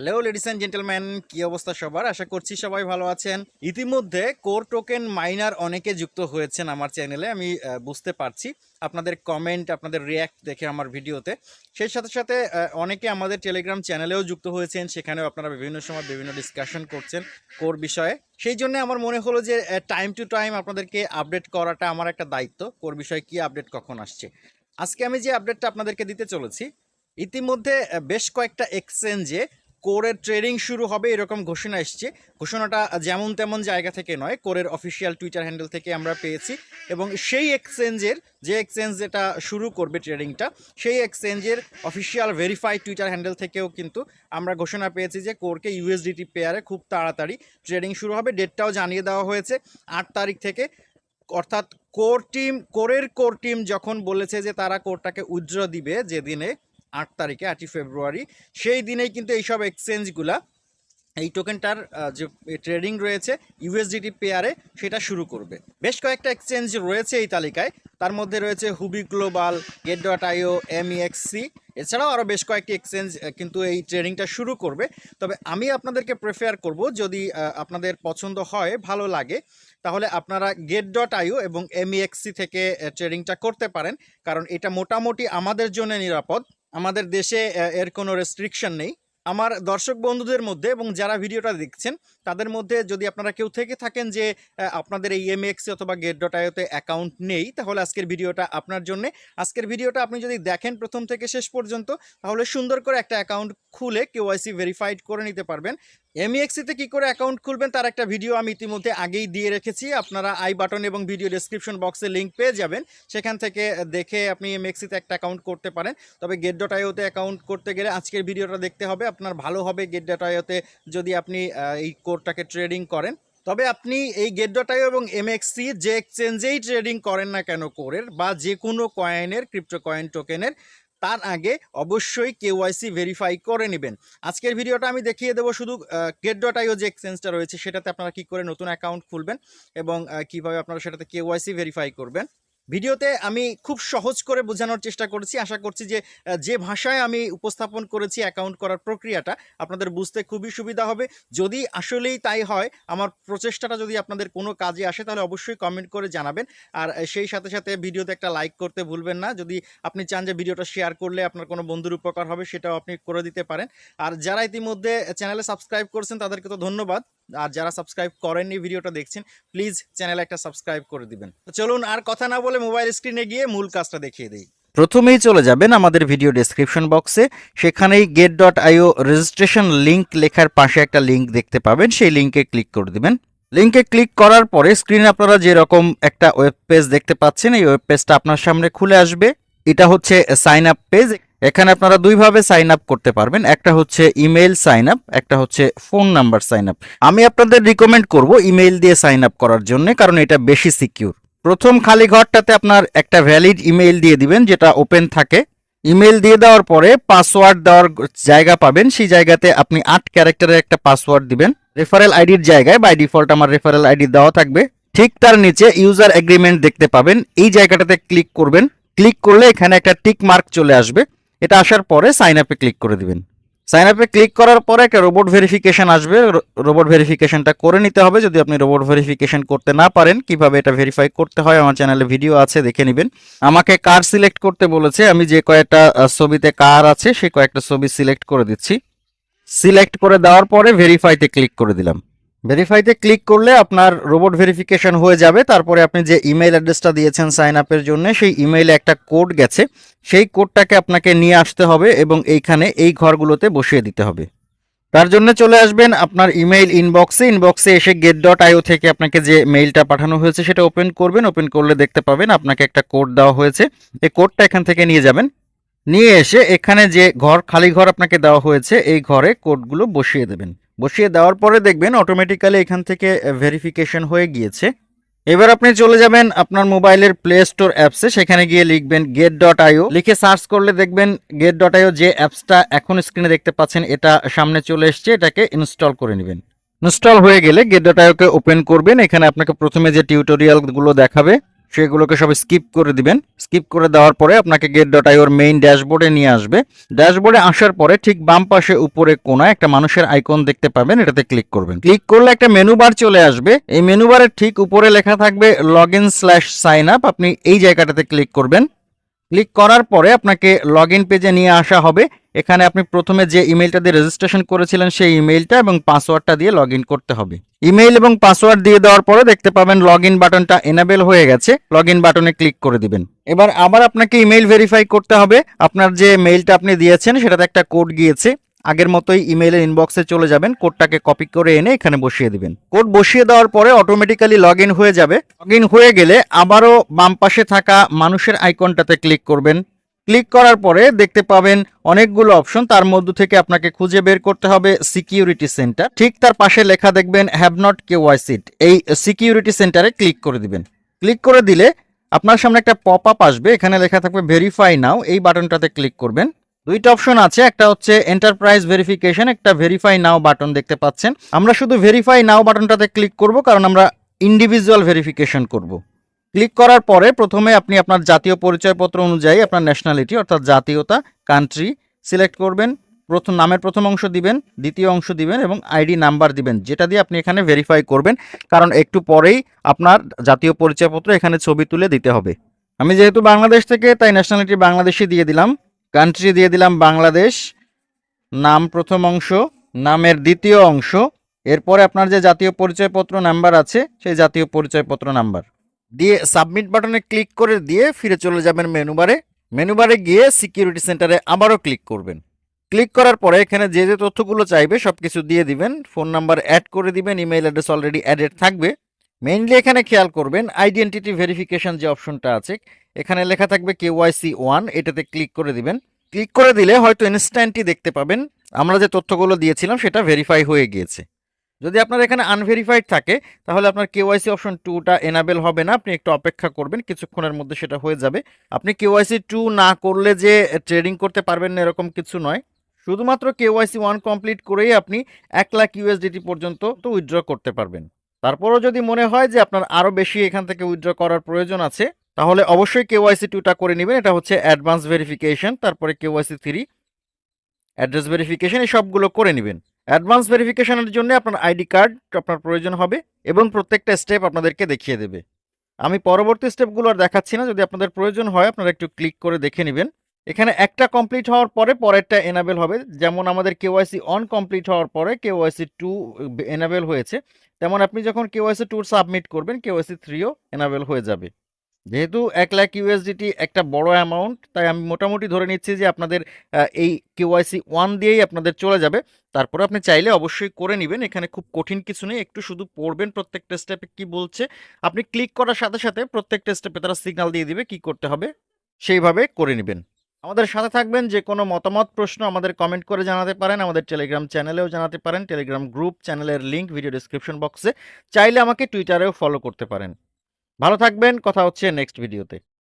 Hello ladies and gentleman কি অবস্থা সবার? আশা করছি সবাই ভালো আছেন। ইতিমধ্যে কোর টোকেন মাইনার অনেকে যুক্ত হয়েছেন আমার চ্যানেলে, আমি বুঝতে পারছি। আপনাদের কমেন্ট আপনাদের রিয়্যাক্ট দেখে আমার ভিডিওতে। সেই সাথে সাথে অনেকে আমাদের টেলিগ্রাম চ্যানেলেও যুক্ত হয়েছেন, সেখানেও আপনারা বিভিন্ন সময় বিভিন্ন ডিসকাশন করছেন কোর বিষয়ে। সেই জন্য আমার মনে হলো যে টাইম টু টাইম আপনাদেরকে আপডেট করাটা আমার একটা দায়িত্ব, কোর বিষয়ে কি আপডেট কখন আসছে। আজকে আমি যে আপডেটটা আপনাদেরকে দিতে চলেছি, ইতিমধ্যে বেশ কয়েকটা এক্সচেঞ্জে কোরের ট্রেডিং শুরু হবে, এরকম ঘোষণা এসছে। ঘোষণাটা যেমন তেমন জায়গা থেকে নয়, কোরের অফিসিয়াল টুইটার হ্যান্ডেল থেকে আমরা পেয়েছি। এবং সেই এক্সচেঞ্জের যে এক্সচেঞ্জ যেটা শুরু করবে ট্রেডিংটা সেই এক্সচেঞ্জের অফিসিয়াল ভেরিফাইড টুইটার হ্যান্ডেল থেকেও কিন্তু আমরা ঘোষণা পেয়েছি যে কোরকে ইউএসডিটি পেয়ারে খুব তাড়াতাড়ি ট্রেডিং শুরু হবে। ডেটটাও জানিয়ে দেওয়া হয়েছে। আট তারিখ থেকে অর্থাৎ কোর টিম কোরের কোর টিম যখন বলেছে যে তারা কোরটাকে উজ্জ্ব দিবে, যেদিনে আট তারিখে, আটই ফেব্রুয়ারি। সেই দিনেই কিন্তু এইসব এক্সচেঞ্জগুলা এই টোকেনটার যে ট্রেডিং রয়েছে ইউএসডিটি পেয়ারে সেটা শুরু করবে। বেশ কয়েকটা এক্সচেঞ্জ রয়েছে এই তালিকায়। তার মধ্যে রয়েছে Huobi global gate dot io MEXC এছাড়াও আরও বেশ কয়েকটি এক্সচেঞ্জ কিন্তু এই ট্রেডিংটা শুরু করবে। তবে আমি আপনাদেরকে প্রেফার করব, যদি আপনাদের পছন্দ হয়, ভালো লাগে, তাহলে আপনারা গেট ডট আইও এবং এমইএক্সি থেকে ট্রেডিংটা করতে পারেন। কারণ এটা মোটামুটি আমাদের জন্য নিরাপদ। আমাদের দেশে এর কোনো রেস্ট্রিকশন নেই। আমার দর্শক বন্ধুদের মধ্যে এবং যারা ভিডিওটা দেখছেন তাদের মধ্যে যদি আপনারা কেউ থেকে থাকেন যে আপনাদের এই এমএক্স অথবা গেট ডট আইওতে অ্যাকাউন্ট নেই, তাহলে আজকের ভিডিওটা আপনার জন্য। আজকের ভিডিওটা আপনি যদি দেখেন প্রথম থেকে শেষ পর্যন্ত, তাহলে সুন্দর করে একটা অ্যাকাউন্ট খুলে কেওয়াইসি ভেরিফাইড করে নিতে পারবেন। এমইএক্সিতে কি করে অ্যাকাউন্ট খুলবেন, তার একটা ভিডিও আমি ইতিমধ্যে আগেই দিয়ে রেখেছি। আপনারা আই বাটন এবং ভিডিও ডেসক্রিপশন বক্সে লিঙ্ক পেয়ে যাবেন। সেখান থেকে দেখে আপনি এমএক্সিতে একটা অ্যাকাউন্ট করতে পারেন। তবে গেট ডট আইওতে অ্যাকাউন্ট করতে গেলে আজকের ভিডিওটা দেখতে হবে। আপনার ভালো হবে গেট ডট আইওতে যদি আপনি এই কোডটাকে ট্রেডিং করেন। তবে আপনি এই গেট ডট আইও এবং এমএক্সি যে এক্সচেঞ্জেই ট্রেডিং করেন না কেন কোরের বা যে কোনো কয়েনের, ক্রিপ্টো কয়েন টোকেনের, তার আগে অবশ্যই কেওয়াইসি ভেরিফাই করে নেবেন। আজকের ভিডিওটা আমি দেখিয়ে দেবো শুধু গেট ডট যে এক্সচেঞ্জটা রয়েছে সেটাতে আপনারা কি করে নতুন অ্যাকাউন্ট খুলবেন এবং কীভাবে আপনারা সেটাতে কেওয়াইসি ভেরিফাই করবেন। ভিডিওতে আমি খুব সহজ করে বোঝানোর চেষ্টা করেছি। আশা করছি যে যে ভাষায় আমি উপস্থাপন করেছি অ্যাকাউন্ট করার প্রক্রিয়াটা, আপনাদের বুঝতে খুবই সুবিধা হবে। যদি আসলেই তাই হয়, আমার প্রচেষ্টাটা যদি আপনাদের কোনো কাজে আসে, তাহলে অবশ্যই কমেন্ট করে জানাবেন। আর সেই সাথে সাথে ভিডিওতে একটা লাইক করতে ভুলবেন না। যদি আপনি চান যে, ভিডিওটা শেয়ার করলে আপনার কোনো বন্ধুর উপকার হবে, সেটাও আপনি করে দিতে পারেন। আর যারা ইতিমধ্যে চ্যানেলে সাবস্ক্রাইব করছেন, তাদেরকে তো ধন্যবাদ। আর যারা সাবস্ক্রাইব করেননি ভিডিওটা দেখছেন প্লিজ চ্যানেলে একটা সাবস্ক্রাইব করে দিবেন। চলুন আর কথা না বলে মোবাইল স্ক্রিনে গিয়ে মূল কাজটা দেখিয়ে দিই। প্রথমেই চলে যাবেন আমাদের ভিডিও ডেসক্রিপশন বক্সে সেখানেই gate dot io registration link লেখার পাশে একটা লিঙ্ক দেখতে পাবেন, সেই লিঙ্কে ক্লিক করে দিবেন। লিঙ্কে ক্লিক করার পরে স্ক্রিনে আপনারা যেরকম একটা ওয়েব পেজ দেখতে পাচ্ছেন, এই ওয়েব পেজটা আপনার সামনে খুলে আসবে। এটা হচ্ছে সাইন আপ পেজ এখানে আপনারা দুইভাবে সাইন আপ করতে পারবেন। একটা হচ্ছে ইমেল সাইন আপ একটা হচ্ছে ফোন নাম্বার সাইন আপ আমি আপনাদের রিকমেন্ড করব ইমেল দিয়ে সাইন আপ করার জন্য, কারণ এটা বেশি সিকিউর প্রথম খালি ঘরটাতে আপনার একটা ভ্যালিড ইমেল দিয়ে দিবেন, যেটা ওপেন থাকে। ইমেল দিয়ে দেওয়ার পরে পাসওয়ার্ড দেওয়ার জায়গা পাবেন। সেই জায়গাতে আপনি আট ক্যারেক্টারের একটা পাসওয়ার্ড দিবেন। রেফারেল আইডির জায়গায় বাই ডিফল্ট আমার রেফারেল আইডি দেওয়া থাকবে। ঠিক তার নিচে ইউজার এগ্রিমেন্ট দেখতে পাবেন। এই জায়গাটাতে ক্লিক করবেন। ক্লিক করলে এখানে একটা টিক মার্ক চলে আসবে। এটা আসার পরে সাইন আপে ক্লিক করে দিবেন। সাইন আপে ক্লিক করার পরে একটা রোবট ভেরিফিকেশান আসবে। রোবট ভেরিফিকেশানটা করে নিতে হবে। যদি আপনি রোবট ভেরিফিকেশন করতে না পারেন, কীভাবে এটা ভেরিফাই করতে হয় আমার চ্যানেলে ভিডিও আছে, দেখে নেবেন। আমাকে কার সিলেক্ট করতে বলেছে। আমি যে কয়েকটা ছবিতে কার আছে, সে কয়েকটা ছবি সিলেক্ট করে দিচ্ছি। সিলেক্ট করে দেওয়ার পরে ভেরিফাইতে ক্লিক করে দিলাম। ভেরিফাইতে ক্লিক করলে আপনার রোবট ভেরিফিকেশন হয়ে যাবে। তারপরে আপনি যে ইমেল অ্যাড্রেসটা দিয়েছেন সাইন আপের জন্য, সেই ইমেইলে একটা কোড গেছে। সেই কোডটাকে আপনাকে নিয়ে আসতে হবে এবং এইখানে এই ঘরগুলোতে বসিয়ে দিতে হবে। তার জন্য চলে আসবেন আপনার ইমেইল ইনবক্সে ইনবক্সে এসে গেট ডট আইও থেকে আপনাকে যে মেইলটা পাঠানো হয়েছে, সেটা ওপেন করবেন। ওপেন করলে দেখতে পাবেন আপনাকে একটা কোড দেওয়া হয়েছে। এই কোডটা এখান থেকে নিয়ে যাবেন। নিয়ে এসে এখানে যে ঘর, খালি ঘর আপনাকে দেওয়া হয়েছে, এই ঘরে কোডগুলো বসিয়ে দেবেন। বসিয়ে দেওয়ার পরে দেখবেন অটোমেটিক্যালি এখান থেকে ভেরিফিকেশন হয়ে গিয়েছে। এবার আপনি চলে যাবেন আপনার মোবাইলের প্লে স্টোর অ্যাপসে সেখানে গিয়ে লিখবেন গেট ডট আইও লিখে সার্চ করলে দেখবেন গেট ডট আইও যে অ্যাপসটা এখন স্ক্রিনে দেখতে পাচ্ছেন, এটা সামনে চলে এসছে, এটাকে ইনস্টল করে নেবেন। ইনস্টল হয়ে গেলে গেট ডট আইওকে ওপেন করবেন। এখানে আপনাকে প্রথমে যে টিউটোরিয়ালগুলো দেখাবে সেগুলোকে সব স্কিপ করে দিবেন। স্কিপ করে দেওয়ার পরে আপনাকে গেট ডট আইওর মেইন ড্যাশবোর্ডে নিয়ে আসবে। ড্যাশবোর্ডে আসার পরে ঠিক বাম পাশে উপরে কোনায় একটা মানুষের আইকন দেখতে পাবেন, এটাতে ক্লিক করবেন। ক্লিক করলে একটা মেনু বার চলে আসবে। এই মেনু বারের ঠিক উপরে লেখা থাকবে log in slash sign up আপনি এই জায়গাটাতে ক্লিক করবেন। ক্লিক করার পরে আপনাকে লগ ইন পেজে নিয়ে আসা হবে। এখানে আপনি প্রথমে যে ইমেলটা দিয়ে রেজিস্ট্রেশন করেছিলেন সেই ইমেলটা এবং পাসওয়ার্ডটা দিয়ে লগ করতে হবে। ইমেল এবং পাসওয়ার্ড দিয়ে দেওয়ার পরে দেখতে পাবেন লগ বাটনটা এনাবেল হয়ে গেছে। লগ বাটনে ক্লিক করে দিবেন। এবার আবার আপনাকে ইমেল ভেরিফাই করতে হবে। আপনার যে মেইলটা আপনি দিয়েছেন সেটাতে একটা কোড গিয়েছে। আগের মতোই ইমেইলের ইনবক্সে চলে যাবেন। কোডটাকে কপি করে এনে এখানে বসিয়ে দিবেন। কোড বসিয়ে দেওয়ার পরে অটোমেটিক্যালি লগ হয়ে যাবে। লগ হয়ে গেলে আবারও বাম পাশে থাকা মানুষের আইকনটাতে ক্লিক করবেন। ক্লিক করার পরে দেখতে পাবেন অনেকগুলো অপশন। তার মধ্য থেকে আপনাকে খুঁজে বের করতে হবে সিকিউরিটি সেন্টার। ঠিক তার পাশে লেখা দেখবেন হ্যাভ নট কে সিট এই সিকিউরিটি সেন্টারে ক্লিক করে দিবেন। ক্লিক করে দিলে আপনার সামনে একটা পপ আপ আসবে। এখানে লেখা থাকবে ভেরিফাই নাও এই বাটনটাতে ক্লিক করবেন। দুইটা অপশন আছে। একটা হচ্ছে এন্টারপ্রাইজ ভেরিফিকেশন একটা ভেরিফাই নাও বাটন দেখতে পাচ্ছেন। আমরা শুধু ভেরিফাই নাও বাটনটাতে ক্লিক করব, কারণ আমরা ইন্ডিভিজুয়াল ভেরিফিকেশন করব। ক্লিক করার পরে প্রথমে আপনি আপনার জাতীয় পরিচয়পত্র অনুযায়ী আপনার ন্যাশনালিটি অর্থাৎ জাতীয়তা কান্ট্রি সিলেক্ট করবেন, প্রথম নামের প্রথম অংশ দিবেন, দ্বিতীয় অংশ দিবেন এবং আইডি নাম্বার দিবেন, যেটা দিয়ে আপনি এখানে ভেরিফাই করবেন, কারণ একটু পরেই আপনার জাতীয় পরিচয়পত্র এখানে ছবি তুলে দিতে হবে। আমি যেহেতু বাংলাদেশ থেকে, তাই ন্যাশনালিটি বাংলাদেশি দিয়ে দিলাম কান্ট্রি দিয়ে দিলাম বাংলাদেশ, নাম প্রথম অংশ, নামের দ্বিতীয় অংশ, এরপরে আপনার যে জাতীয় পরিচয়পত্র নাম্বার আছে, সেই জাতীয় পরিচয়পত্র নাম্বার দিয়ে সাবমিট বাটনে ক্লিক করে দিয়ে ফিরে চলে যাবেন মেনু বারে মেনু বারে গিয়ে সিকিউরিটি সেন্টারে আবারও ক্লিক করবেন। ক্লিক করার পরে এখানে যে যে তথ্যগুলো চাইবে সব কিছু দিয়ে দিবেন। ফোন নাম্বার অ্যাড করে দিবেন ইমেল অ্যাড্রেস অলরেডি অ্যাডেড থাকবে। মেইনলি এখানে খেয়াল করবেন আইডেন্টিটি ভেরিফিকেশন যে অপশনটা আছে, এখানে লেখা থাকবে কে কেওয়াইসি ওয়ান এটাতে ক্লিক করে দিবেন। ক্লিক করে দিলে হয়তো ইনস্ট্যান্টই দেখতে পাবেন, আমরা যে তথ্যগুলো দিয়েছিলাম সেটা ভেরিফাই হয়ে গিয়েছে। যদি আপনার এখানে আনভেরিফাইড থাকে, তাহলে আপনার কেওয়াইসি অপশন টুটা এনাবেল হবে না। আপনি একটু অপেক্ষা করবেন, কিছুক্ষণের মধ্যে সেটা হয়ে যাবে। আপনি কেওয়াইসি টু না করলে যে ট্রেডিং করতে পারবেন না এরকম কিছু নয়। শুধুমাত্র কেওয়াইসি ওয়ান কমপ্লিট করেই আপনি এক লাখ ইউএসডিটি পর্যন্ত তো উইথড্র করতে পারবেন। তারপরও যদি মনে হয় যে আপনার আরও বেশি এখান থেকে উইথড্র করার প্রয়োজন আছে, তাহলে অবশ্যই কেওয়াইসি টুটা করে নেবেন। এটা হচ্ছে অ্যাডভান্স ভেরিফিকেশন তারপরে কেওয়াইসি থ্রি অ্যাড্রেস ভেরিফিকেশন এই সবগুলো করে নেবেন। অ্যাডভান্স ভেরিফিকেশনের জন্য আপনার আইডি কার্ড আপনার প্রয়োজন হবে এবং প্রত্যেকটা স্টেপ আপনাদেরকে দেখিয়ে দেবে। আমি পরবর্তী স্টেপগুলো আর দেখাচ্ছি না, যদি আপনাদের প্রয়োজন হয় আপনারা একটু ক্লিক করে দেখে নেবেন। এখানে একটা কমপ্লিট হওয়ার পরে পরেরটা এনাবেল হবে। যেমন আমাদের কেওয়াইসি অন কমপ্লিট হওয়ার পরে কেওয়াইসি টু এনাবেল হয়েছে। তেমন আপনি যখন কেওয়াইসি টুর সাবমিট করবেন, কেওয়াইসি থ্রিও এনাবেল হয়ে যাবে। যেহেতু এক লাখ ইউএসডিটি একটা বড় অ্যামাউন্ট তাই আমি মোটামুটি ধরে নিচ্ছি যে আপনাদের এই কেওয়াইসি ওয়ান দিয়েই আপনাদের চলে যাবে। তারপরে আপনি চাইলে অবশ্যই করে নেবেন। এখানে খুব কঠিন কিছু নেই। একটু শুধু পড়বেন প্রত্যেকটা স্টেপে কি বলছে। আপনি ক্লিক করার সাথে সাথে প্রত্যেকটা স্টেপে তারা সিগন্যাল দিয়ে দিবে কি করতে হবে। সেইভাবে করে নেবেন। আমাদের সাথে থাকবেন যে কোনো মতামত, প্রশ্ন আমাদের কমেন্ট করে জানাতে পারেন। আমাদের টেলিগ্রাম চ্যানেলেও জানাতে পারেন। টেলিগ্রাম গ্রুপ চ্যানেলের লিঙ্ক ভিডিও ডিসক্রিপশন বক্সে চাইলে আমাকে টুইটারেও ফলো করতে পারেন। ভালো থাকবেন কথা হচ্ছে নেক্সট ভিডিওতে